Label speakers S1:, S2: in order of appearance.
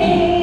S1: Hey!